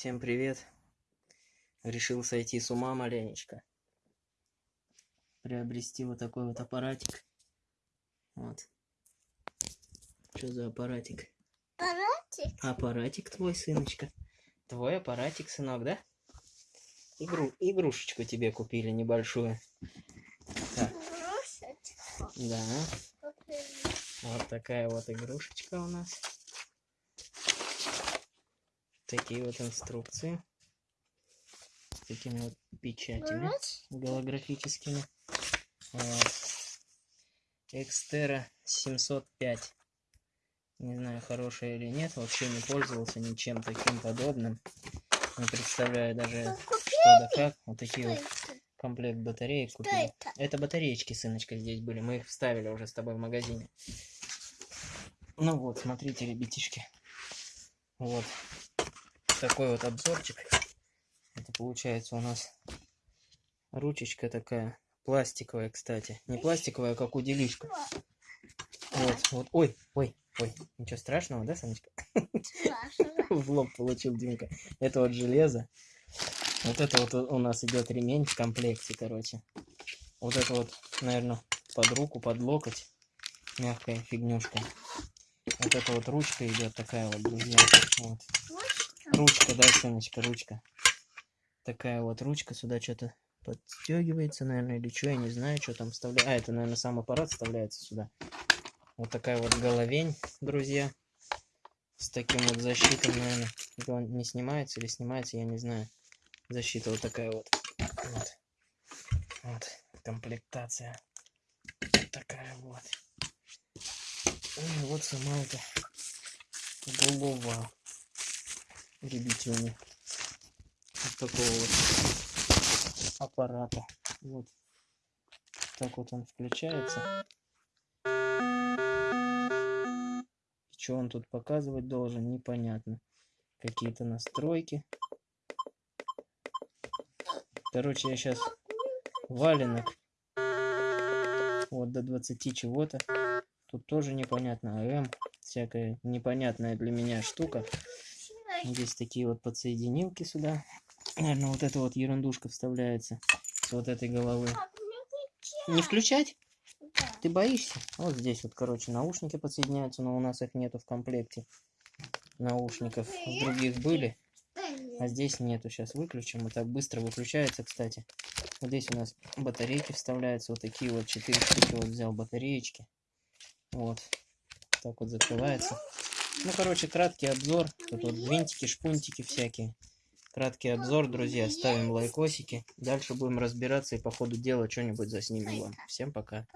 Всем привет. Решил сойти с ума маленечко. Приобрести вот такой вот аппаратик. Вот. Что за аппаратик? Аппаратик? Аппаратик твой, сыночка. Твой аппаратик, сынок, да? Игру, игрушечку тебе купили небольшую. Так, Игрушечку. да. Купили. Вот такая вот игрушечка у нас. Такие вот инструкции. С такими вот печатями голографическими. Вот. Экстера 705. Не знаю, хорошая или нет. Вообще не пользовался ничем таким подобным. Не представляю даже, что да как. Вот такие Что вот это? комплект батареек купили. это? Это батареечки, сыночка, здесь были. Мы их вставили уже с тобой в магазине. Ну вот, смотрите, ребятишки. Вот. Такой вот обзорчик. Это получается у нас ручечка такая. Пластиковая, кстати. Не пластиковая, а как у делишка. Вот, вот. Ой, ой, ой. Ничего страшного, да, Санечка? Страшно. В лоб получил Димка. Это вот железо. Вот это вот у нас идет ремень в комплекте, короче. Вот это вот, наверное, под руку, под локоть. Мягкая фигнюшка. Вот это вот ручка идет такая вот, друзья. Вот. Ручка. Да, Сыночка, ручка. Такая вот ручка сюда что-то подстегивается, наверное, или что, я не знаю, что там вставляется. А, это, наверное, сам аппарат вставляется сюда. Вот такая вот головень, друзья. С таким вот защитом, наверное. Это он не снимается или снимается, я не знаю. Защита вот такая вот. Вот. Вот. Комплектация. Вот такая вот. И вот сама эта голова ребятюни. Вот такого вот аппарата. Вот. Так вот он включается. И что он тут показывать должен, непонятно. Какие-то настройки. Короче, я сейчас валенок. Вот до 20 чего-то. Тут тоже непонятно. АМ. Всякая непонятная для меня штука. Здесь такие вот подсоединилки сюда. Наверное, вот эта вот ерундушка вставляется с вот этой головы. Пап, не включать? Да. Ты боишься? Вот здесь вот, короче, наушники подсоединяются, но у нас их нету в комплекте. Наушников в других были, а здесь нету. Сейчас выключим. Вот так быстро выключается, кстати. Вот здесь у нас батарейки вставляются. Вот такие вот четыре штуки вот взял батареечки. Вот. Так вот закрывается. Ну, короче, краткий обзор. Тут вот винтики, шпунтики всякие. Краткий обзор, друзья. Ставим лайкосики. Дальше будем разбираться и по ходу дела что-нибудь заснимем вам. Всем пока.